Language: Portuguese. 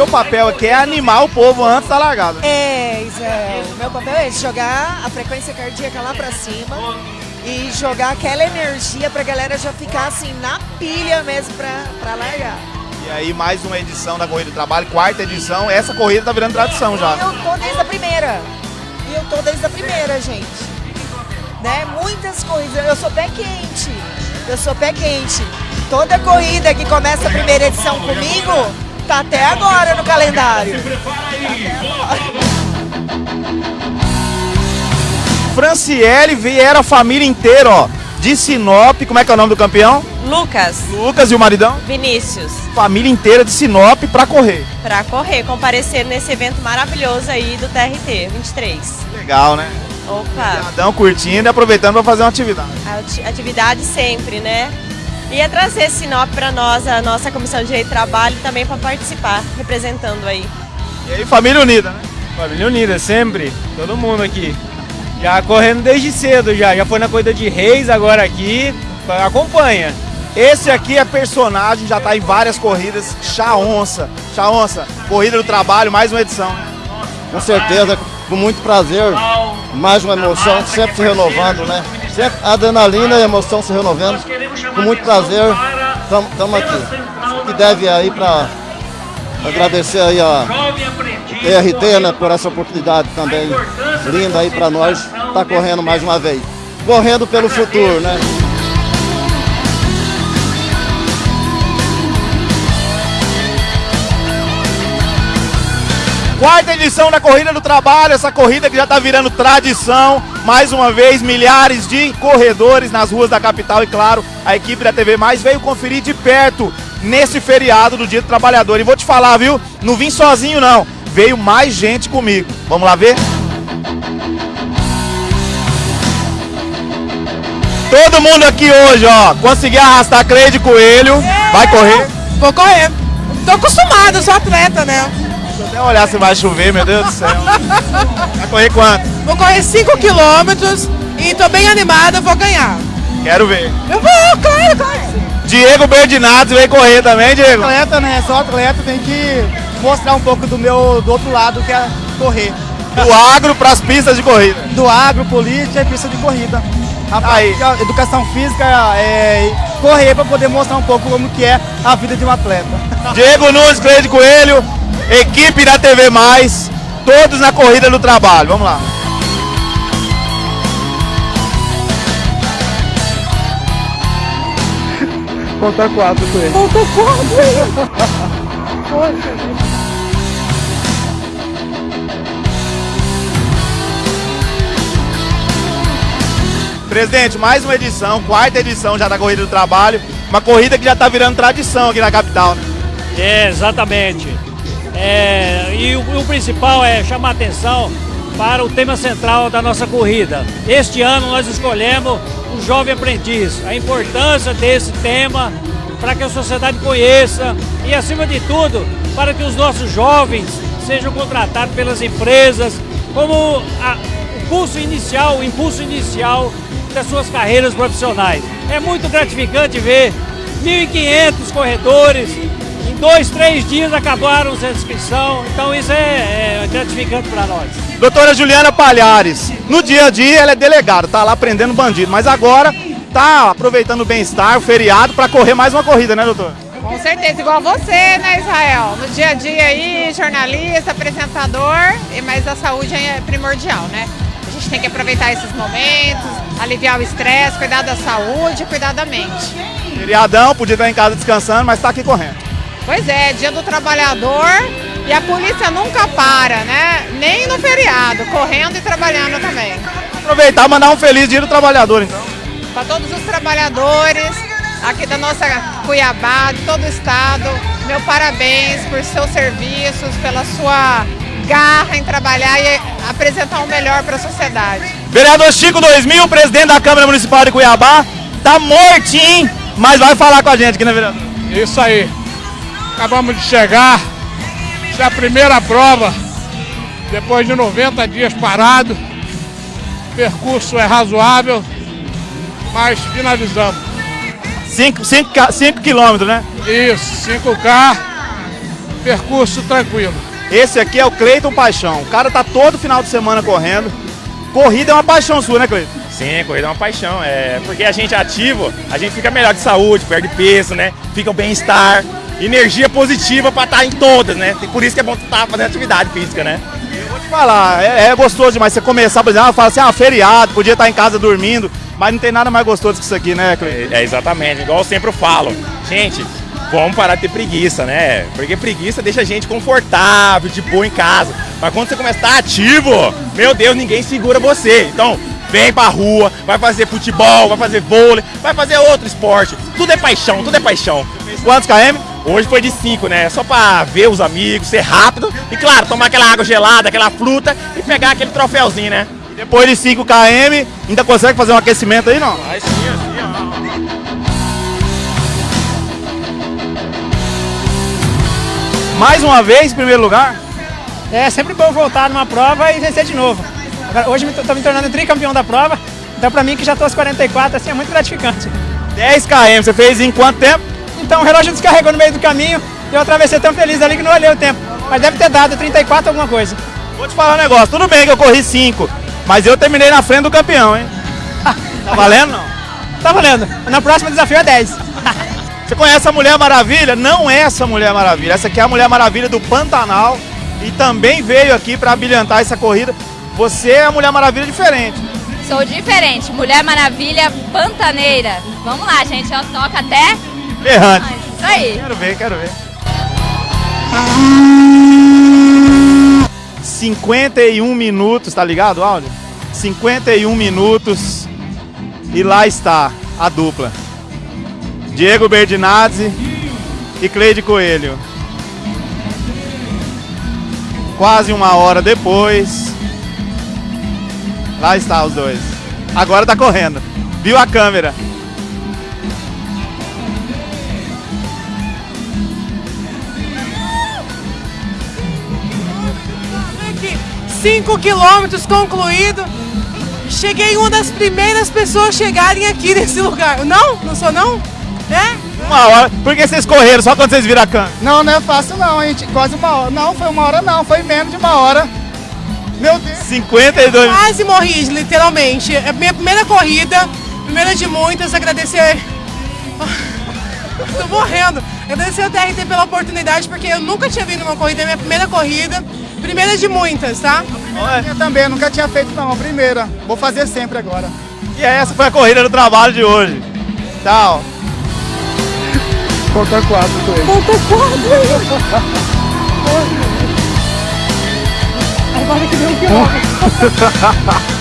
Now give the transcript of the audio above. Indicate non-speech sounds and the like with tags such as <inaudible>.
seu papel aqui é animar o povo antes da largada. É, Israel. Meu papel é jogar a frequência cardíaca lá pra cima e jogar aquela energia pra galera já ficar assim na pilha mesmo pra, pra largar. E aí, mais uma edição da Corrida do Trabalho, quarta edição. Essa corrida tá virando tradição já. Eu tô desde a primeira. E eu tô desde a primeira, gente. Né? Muitas corridas. Eu sou pé quente. Eu sou pé quente. Toda corrida que começa a primeira edição comigo, tá até agora no calendário. Tá até agora. Franciele vieram a família inteira, ó. De Sinop, como é que é o nome do campeão? Lucas, Lucas e o maridão? Vinícius, Família inteira de Sinop pra correr. para correr, comparecer nesse evento maravilhoso aí do TRT 23. Legal, né? Opa, Adão curtindo e aproveitando pra fazer uma atividade. ati- atividade sempre, né? E é trazer Sinop para nós, a nossa Comissão de Direito do Trabalho, também para participar, representando aí. E aí, família unida, né? Família unida, sempre. Todo mundo aqui. Já correndo desde cedo já. Já foi na corrida de reis, agora aqui. Acompanha. Esse aqui é personagem, já tá em várias corridas. Chaonça. Chaonça, Corrida do Trabalho, mais uma edição. Com certeza, com muito prazer, mais uma emoção, sempre se renovando, né? Sempre a adrenalina e a emoção se renovando. Com muito prazer, estamos aqui. Que deve aí para agradecer aí a TRT, né, por essa oportunidade também linda aí para nós, tá correndo mais uma vez. Correndo pelo futuro, né? Quarta edição da Corrida do Trabalho, essa corrida que já está virando tradição. Mais uma vez, milhares de corredores nas ruas da capital e, claro, a equipe da TV Mais veio conferir de perto nesse feriado do Dia do Trabalhador. E vou te falar, viu? Não vim sozinho, não. Veio mais gente comigo. Vamos lá ver? Todo mundo aqui hoje, ó, conseguiu arrastar Cleide Coelho. Vai correr. Vou correr. Tô acostumada, sou atleta, né? Deixa eu até olhar se vai chover, meu Deus do céu. Vai correr quanto? Vou correr 5 quilômetros e tô bem animada, vou ganhar. Quero ver. Eu vou, claro, claro. Diego Berdinato veio correr também, Diego. atleta, né? Sou atleta, tem que mostrar um pouco do meu do outro lado, que é correr. Do agro para as pistas de corrida. Do agro, política e pista de corrida. A Aí. educação física é correr para poder mostrar um pouco como que é a vida de um atleta. Diego Nunes, Cleide Coelho, equipe da TV Mais, todos na corrida do trabalho. Vamos lá. Contar quatro com ele. Presidente, mais uma edição, quarta edição já da corrida do trabalho. Uma corrida que já está virando tradição aqui na capital, né? É, exatamente. É, e o, o principal é chamar atenção para o tema central da nossa corrida. Este ano nós escolhemos o jovem aprendiz, a importância desse tema para que a sociedade conheça e, acima de tudo, para que os nossos jovens sejam contratados pelas empresas como a- o curso inicial, o impulso inicial das suas carreiras profissionais. É muito gratificante ver 1.500 corredores em dois, três dias acabaram a inscrição, então isso é, é gratificante para nós. Doutora Juliana Palhares, no dia a dia ela é delegada, tá lá prendendo bandido, mas agora tá aproveitando o bem-estar, o feriado, para correr mais uma corrida, né, doutor? Com certeza, igual você, né, Israel? No dia a dia aí, jornalista, apresentador, e mas a saúde é primordial, né? A gente tem que aproveitar esses momentos, aliviar o estresse, cuidar da saúde, cuidar da mente. Feriadão, podia estar em casa descansando, mas tá aqui correndo. Pois é, dia do trabalhador e a polícia nunca para, né? Nem no feriado, correndo e trabalhando também. Aproveitar e mandar um feliz dia do trabalhador, então. Para todos os trabalhadores aqui da nossa Cuiabá, de todo o estado, meu parabéns por seus serviços, pela sua garra em trabalhar e apresentar o melhor para a sociedade. Vereador Chico 2000, presidente da Câmara Municipal de Cuiabá, tá mortinho, mas vai falar com a gente aqui, né, vereador? Isso aí. Acabamos de chegar. Essa é a primeira prova. Depois de 90 dias parado. O percurso é razoável, mas finalizamos. 5 quilômetros, né? Isso, 5K. percurso tranquilo. Esse aqui é o Cleiton Paixão. O cara tá todo final de semana correndo. Corrida é uma paixão sua, né, Cleiton? Sim, corrida é uma paixão. É porque a gente é ativo, a gente fica melhor de saúde, perde peso, né? Fica o bem-estar, energia positiva para estar em todas, né? E por isso que é bom estar fazendo atividade física, né? Vou te falar, é, é gostoso demais você começar, por exemplo, fala assim, ah, feriado, podia estar em casa dormindo, mas não tem nada mais gostoso que isso aqui, né, Cleiton? É, é exatamente, igual eu sempre falo. Gente, vamos parar de ter preguiça, né? Porque preguiça deixa a gente confortável, de boa em casa. Mas quando você começa a estar ativo, meu Deus, ninguém segura você. Então, vem pra rua, vai fazer futebol, vai fazer vôlei, vai fazer outro esporte. Tudo é paixão, tudo é paixão. Quantos km? Hoje foi de 5, né? Só pra ver os amigos, ser rápido e, claro, tomar aquela água gelada, aquela fruta e pegar aquele troféuzinho, né? Depois de 5 km, ainda consegue fazer um aquecimento aí, não? Vai sim, assim, ó. Mais uma vez, em primeiro lugar? É sempre bom voltar numa prova e vencer de novo. Agora, hoje estou me tornando tricampeão da prova, então para mim que já estou aos 44, assim, é muito gratificante. 10 km, você fez em quanto tempo? Então o relógio descarregou no meio do caminho e eu atravessei tão feliz ali que não olhei o tempo. Mas deve ter dado 34 alguma coisa. Vou te falar um negócio, tudo bem que eu corri 5, mas eu terminei na frente do campeão, hein? <laughs> Tá valendo não? Tá valendo. Na próxima desafio é 10. <laughs> Você conhece a Mulher Maravilha? Não é essa Mulher Maravilha. Essa aqui é a Mulher Maravilha do Pantanal e também veio aqui para abrilhantar essa corrida. Você é a Mulher Maravilha diferente. Sou diferente, Mulher Maravilha pantaneira. Vamos lá, gente, ó, toca até. Berrante. Isso aí. Quero ver, quero ver. 51 minutos, tá ligado áudio? 51 minutos e lá está a dupla. Diego Berdinazzi e Cleide Coelho. Quase uma hora depois, lá está os dois. Agora tá correndo. Viu a câmera? 5 quilômetros concluído. Cheguei uma das primeiras pessoas a chegarem aqui nesse lugar. Não? Não sou não? É? Uma hora. Por que vocês correram só quando vocês viram a câmera? Não, não é fácil não, a gente quase uma hora. Não, foi uma hora não, foi menos de uma hora. Meu Deus. 52 Quase morri, literalmente. É a minha primeira corrida, primeira de muitas, agradecer. Tô morrendo. Agradecer ao TRT pela oportunidade, porque eu nunca tinha vindo numa corrida, é minha primeira corrida. Primeira de muitas, tá? Eu também, nunca tinha feito não, a primeira. Vou fazer sempre agora. E essa foi a corrida do trabalho de hoje. Tchau. Conta quatro com ele. Conta quatro. <laughs> Agora que deu um quilômetro. <laughs>